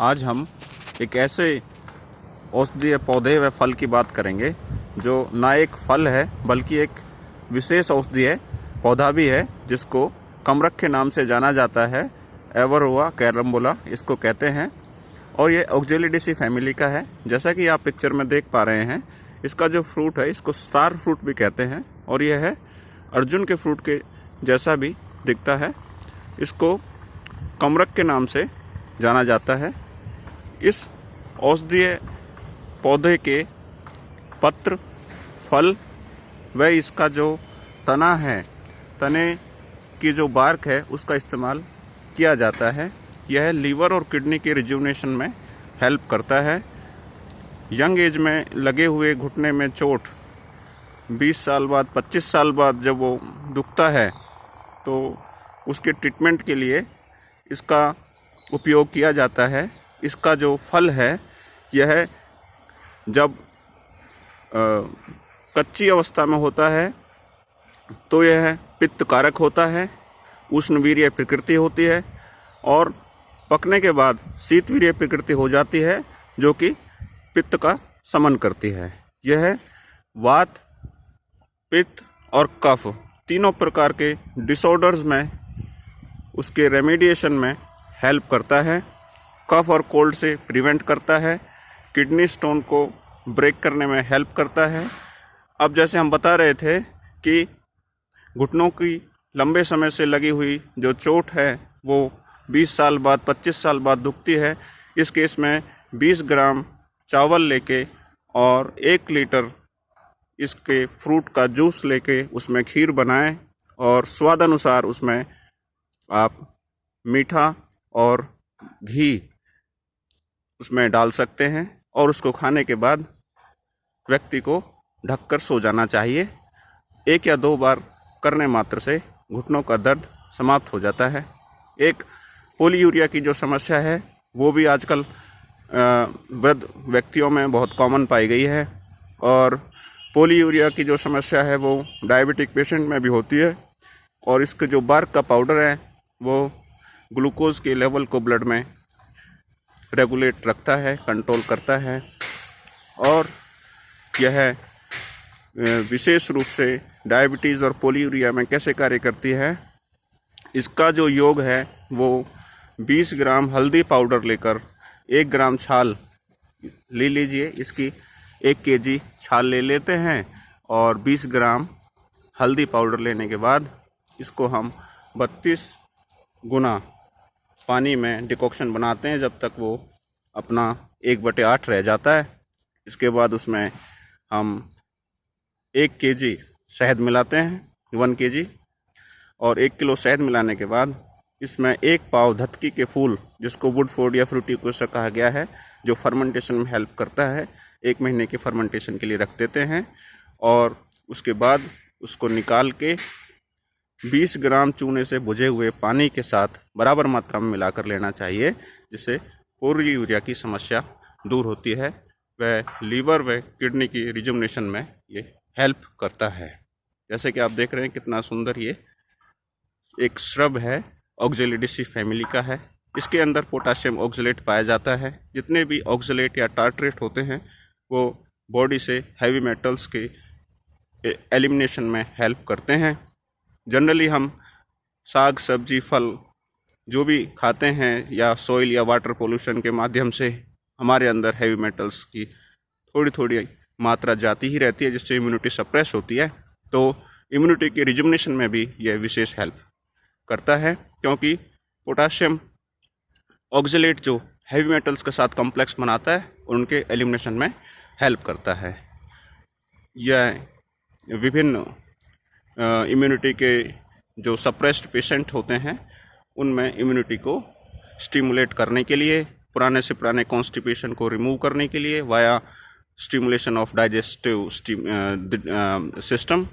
आज हम एक ऐसे औषधीय पौधे व फल की बात करेंगे, जो ना एक फल है, बल्कि एक विशेष औषधीय पौधा भी है, जिसको कमरख के नाम से जाना जाता है एवरोवा कैरम्बोला इसको कहते हैं। और ये ऑक्जेलिडेसी फैमिली का है। जैसा कि आप पिक्चर में देख पा रहे हैं, इसका जो फ्रूट है, इसको स्टार फ्रूट भी कहते हैं। और यह है अर्जुन के फ्रूट के जैसा भी दिखता है। इसको कमरक के नाम से जाना जाता है। इस औषधीय पौधे के पत्र, फल व इसका जो तना है, तने की जो बार्क है, उसका इस्तेमाल किया जाता है। यह लीवर और किडनी के रिज्यूनेशन में हेल्प करता है। यंग एज में लगे हुए घुटने में चोट 20 साल बाद 25 साल बाद जब वो दुखता है तो उसके ट्रीटमेंट के लिए इसका उपयोग किया जाता है। इसका जो फल है यह जब आ, कच्ची अवस्था में होता है तो यह पित्त कारक होता है उष्णवीर्य प्रकृति होती है और पकने के बाद शीतवीर्य प्रकृति हो जाती है जो कि पित्त का समन करती है। यह वात पित्त और कफ तीनों प्रकार के डिसऑर्डर्स में उसके रेमेडिएशन में हेल्प करता है। कफ और कोल्ड से प्रिवेंट करता है किडनी स्टोन को ब्रेक करने में हेल्प करता है। अब जैसे हम बता रहे थे कि घुटनों की लंबे समय से लगी हुई जो चोट है, वो 20 साल बाद 25 साल बाद दुखती है। इस केस में 20 ग्राम चावल लेके और एक लीटर इसके फ्रूट का जूस लेके उसमें खीर बनाएँ और स्वाद अनुसार उसमें आप मीठा और घी उसमें डाल सकते हैं और उसको खाने के बाद व्यक्ति को ढककर सो जाना चाहिए। एक या दो बार करने मात्र से घुटनों का दर्द समाप्त हो जाता है। एक, पोलीयूरिया की जो समस्या है, वो भी आजकल वृद्ध व्यक्तियों में बहुत कॉमन पाई गई है और पोलीयूरिया की जो समस्या है, वो डायबिटिक पेशेंट में भी होती है और इसके जो बार्क का पाउडर है, वो ग्लूकोज के लेवल को ब्लड में रेगुलेट रखता है कंट्रोल करता है और यह विशेष रूप से डायबिटीज़ और पोलियूरिया में कैसे कार्य करती है, इसका जो योग है वो 20 ग्राम हल्दी पाउडर लेकर एक ग्राम छाल ले लीजिए, इसकी एक केजी छाल ले लेते हैं और 20 ग्राम हल्दी पाउडर लेने के बाद इसको हम 32 गुना पानी में डिकॉक्शन बनाते हैं जब तक वो अपना एक बटे आठ रह जाता है। इसके बाद उसमें हम एक के जी शहद मिलाते हैं, वन के जी और एक किलो शहद मिलाने के बाद इसमें एक पाव धतकी के फूल, जिसको वुड फोर्ड या फ्रूटी कोसा कहा गया है, जो फर्मेंटेशन में हेल्प करता है, एक महीने के फर्मेंटेशन के लिए रख देते हैं। और उसके बाद उसको निकाल के 20 ग्राम चूने से बुझे हुए पानी के साथ बराबर मात्रा में मिलाकर लेना चाहिए, जिससे पूरी यूरिया की समस्या दूर होती है वह लीवर व किडनी की रिजुमनेशन में ये हेल्प करता है। जैसे कि आप देख रहे हैं कितना सुंदर ये एक श्रब है, ऑक्जेलिडिसी फैमिली का है। इसके अंदर पोटाशियम ऑक्जलेट पाया जाता है। जितने भी ऑक्जलेट या टार्ट्रेट होते हैं, वो बॉडी से हैवी मेटल्स के एलिमिनेशन में हेल्प करते हैं। जनरली हम साग, सब्ज़ी, फल जो भी खाते हैं या सॉइल या वाटर पोल्यूशन के माध्यम से हमारे अंदर हैवी मेटल्स की थोड़ी थोड़ी मात्रा जाती ही रहती है, जिससे इम्यूनिटी सप्रेस होती है। तो इम्यूनिटी के रिजुमनेशन में भी यह विशेष हेल्प करता है, क्योंकि पोटाशियम ऑक्जिलेट जो हैवी मेटल्स के साथ कॉम्प्लेक्स बनाता है और उनके एलिमिनेशन में हेल्प करता है। यह विभिन्न इम्यूनिटी के जो सप्रेस्ड पेशेंट होते हैं, उनमें इम्यूनिटी को स्टिमुलेट करने के लिए, पुराने से पुराने कॉन्स्टिपेशन को रिमूव करने के लिए via stimulation of digestive system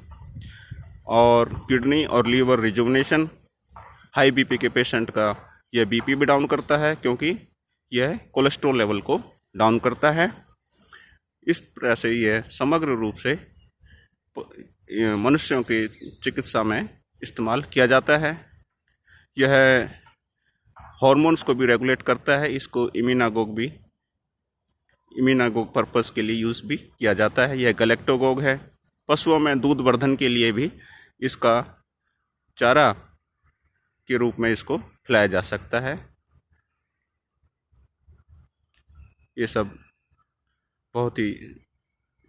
और किडनी और लीवर रिजुवनेशन हाई बीपी के पेशेंट का यह बीपी भी डाउन करता है क्योंकि यह कोलेस्ट्रॉल लेवल को डाउन करता है। इस तरह से यह समग्र रूप से मनुष्यों की चिकित्सा में इस्तेमाल किया जाता है। यह हॉर्मोन्स को भी रेगुलेट करता है, इसको इम्यूनागोग भी इम्यूनागोग पर्पस के लिए यूज़ भी किया जाता है। यह गलेक्टोगोग है। पशुओं में दूध वर्धन के लिए भी इसका चारा के रूप में इसको खिलाया जा सकता है। ये सब बहुत ही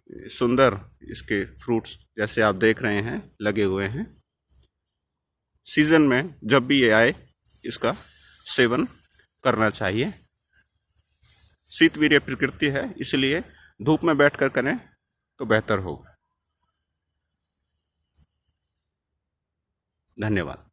सुंदर इसके फ्रूट्स जैसे आप देख रहे हैं, लगे हुए हैं। सीज़न में जब भी ये आए, इसका सेवन करना चाहिए। शीतवीर्य प्रकृति है, इसलिए धूप में बैठकर करें तो बेहतर होगा। धन्यवाद।